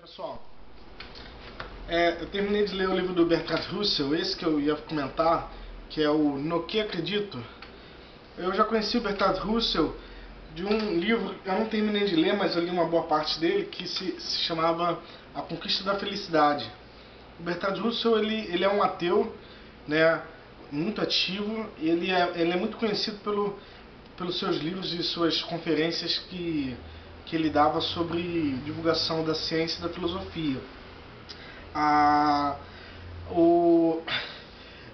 pessoal. É, eu terminei de ler o livro do Bertrand Russell, esse que eu ia comentar, que é o No Que Acredito. Eu já conheci o Bertrand Russell de um livro, eu não terminei de ler, mas eu li uma boa parte dele, que se, se chamava A Conquista da Felicidade. O Bertrand Russell, ele, ele é um ateu, né, muito ativo, ele é, ele é muito conhecido pelo, pelos seus livros e suas conferências que que ele dava sobre divulgação da ciência e da filosofia. Ah, o,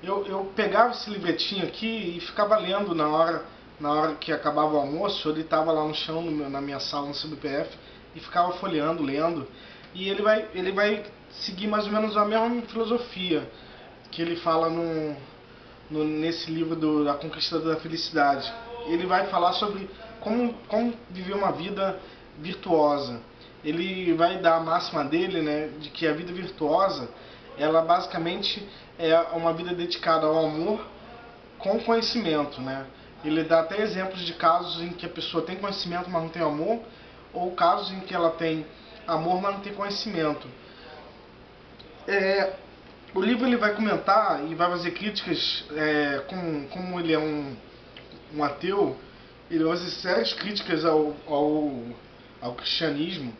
eu, eu pegava esse livretinho aqui e ficava lendo na hora, na hora que acabava o almoço, ele estava lá no chão no na minha sala no CBPF e ficava folheando, lendo. E ele vai, ele vai seguir mais ou menos a mesma filosofia que ele fala no, no, nesse livro do, da Conquista da Felicidade. Ele vai falar sobre como, como viver uma vida virtuosa. Ele vai dar a máxima dele, né, de que a vida virtuosa, ela basicamente é uma vida dedicada ao amor com conhecimento, né? Ele dá até exemplos de casos em que a pessoa tem conhecimento, mas não tem amor, ou casos em que ela tem amor, mas não tem conhecimento. É, o livro ele vai comentar e vai fazer críticas, é, com, como ele é um, um ateu, ele vai fazer sérias críticas ao, ao ao cristianismo,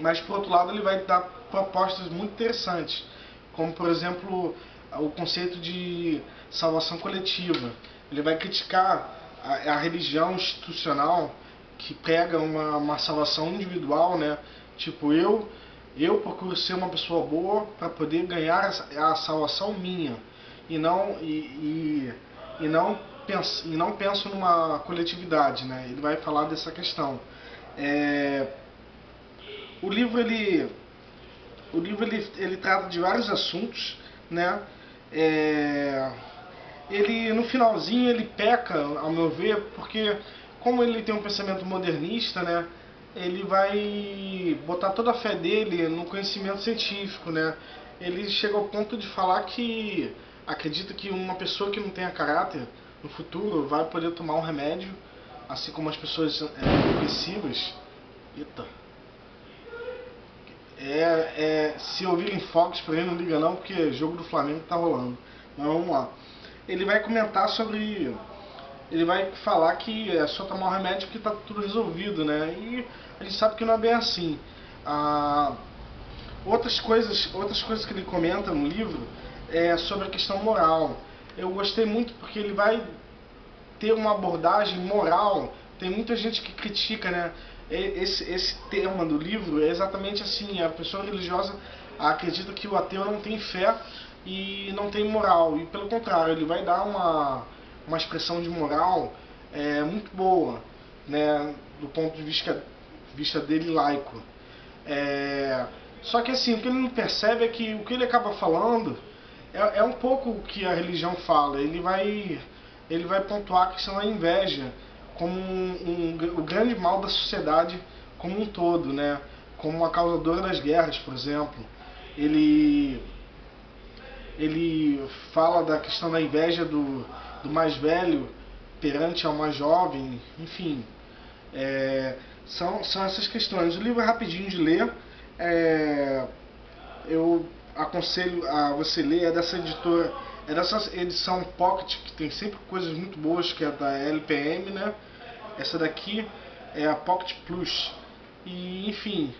mas por outro lado ele vai dar propostas muito interessantes, como por exemplo o conceito de salvação coletiva. Ele vai criticar a, a religião institucional que prega uma, uma salvação individual, né? Tipo, eu eu procuro ser uma pessoa boa para poder ganhar a, salvação minha e não e, e, e não penso, e não penso numa coletividade, né? Ele vai falar dessa questão. É, o livro ele o livro ele, ele trata de vários assuntos, né? É, ele no finalzinho ele peca, ao meu ver, porque como ele tem um pensamento modernista, né? Ele vai botar toda a fé dele no conhecimento científico, né? Ele chega ao ponto de falar que acredita que uma pessoa que não tenha caráter no futuro vai poder tomar um remédio assim como as pessoas é. Eita. É, é, se ouvirem fogos pra ele, não liga não, porque jogo do Flamengo tá rolando. Mas vamos lá. Ele vai comentar sobre. Ele vai falar que é só tomar o remédio que tá tudo resolvido, né? E a gente sabe que não é bem assim. Ah, outras coisas, outras coisas que ele comenta no livro é sobre a questão moral. Eu gostei muito porque ele vai ter uma abordagem moral. Tem muita gente que critica, né? Esse, esse tema do livro é exatamente assim: a pessoa religiosa acredita que o ateu não tem fé e não tem moral. E pelo contrário, ele vai dar uma, uma expressão de moral é, muito boa, né? Do ponto de vista, vista dele laico. É, só que assim, o que ele não percebe é que o que ele acaba falando é, é um pouco o que a religião fala. Ele vai ele vai pontuar a questão da inveja como um, um, o grande mal da sociedade como um todo, né? como uma causadora das guerras, por exemplo. Ele, ele fala da questão da inveja do, do mais velho perante ao mais jovem, enfim. É, são, são essas questões. O livro é rapidinho de ler. É, eu aconselho a você ler, é dessa editora é dessa edição Pocket, que tem sempre coisas muito boas, que é da LPM, né? Essa daqui é a Pocket Plus. E, enfim,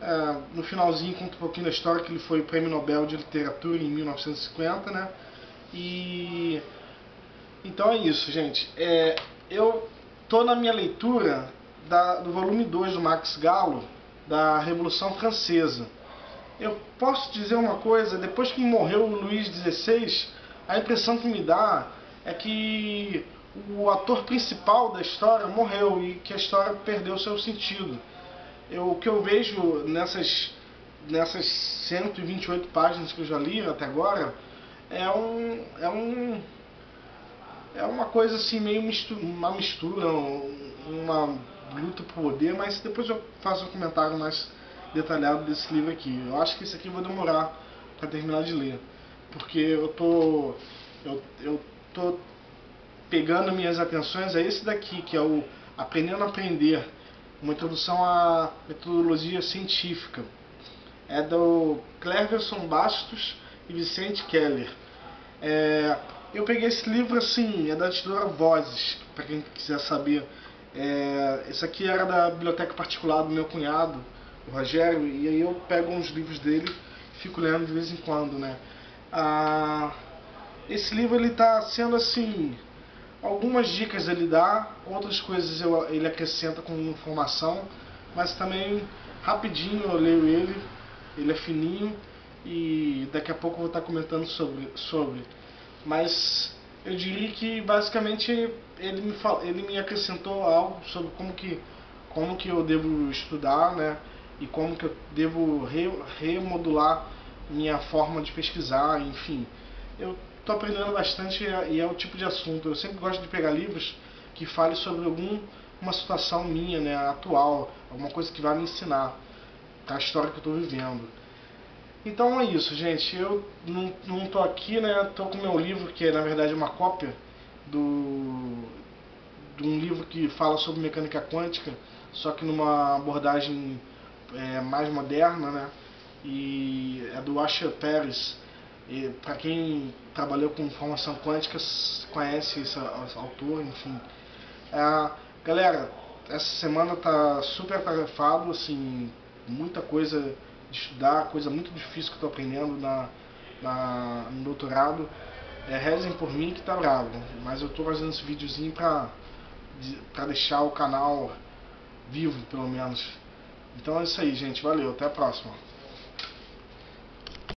é, no finalzinho conta um pouquinho da história que ele foi Prêmio Nobel de Literatura em 1950, né? E... Então é isso, gente. É, eu tô na minha leitura da, do volume 2 do Max Gallo, da Revolução Francesa. Eu posso dizer uma coisa, depois que morreu o Luís XVI, a impressão que me dá é que o ator principal da história morreu e que a história perdeu seu sentido. Eu, o que eu vejo nessas, nessas 128 páginas que eu já li até agora é um. É um é uma coisa assim, meio mistura, uma mistura, uma luta por poder, mas depois eu faço um comentário mais detalhado desse livro aqui. Eu acho que esse aqui eu vou demorar para terminar de ler porque eu tô eu, eu tô pegando minhas atenções a esse daqui, que é o Aprendendo a Aprender, uma introdução à metodologia científica. É do Cleverson Bastos e Vicente Keller. É, eu peguei esse livro assim, é da editora Vozes, para quem quiser saber. É, esse aqui era da biblioteca particular do meu cunhado, o Rogério, e aí eu pego uns livros dele e fico lendo de vez em quando, né? Ah, esse livro ele está sendo assim, algumas dicas ele dá, outras coisas eu, ele acrescenta com informação, mas também rapidinho eu leio ele, ele é fininho e daqui a pouco eu vou estar comentando sobre. sobre. Mas eu diria que basicamente ele me, ele me acrescentou algo sobre como que, como que eu devo estudar, né? E como que eu devo re, remodular minha forma de pesquisar, enfim. Eu estou aprendendo bastante e é o tipo de assunto. Eu sempre gosto de pegar livros que falem sobre alguma situação minha, né, atual, alguma coisa que vai me ensinar a história que eu estou vivendo. Então é isso, gente. Eu não, não tô aqui, né? Tô com meu livro, que é na verdade uma cópia do de um livro que fala sobre mecânica quântica, só que numa abordagem é, mais moderna, né? E é do Asher Pérez. E para quem trabalhou com informação quântica conhece esse, autor, enfim. É, galera, essa semana tá super atarefado, assim, muita coisa de estudar, coisa muito difícil que eu estou aprendendo na, na, no doutorado. É, rezem por mim que tá bravo, mas eu estou fazendo esse videozinho para para deixar o canal vivo, pelo menos. Então é isso aí, gente. Valeu, até a próxima.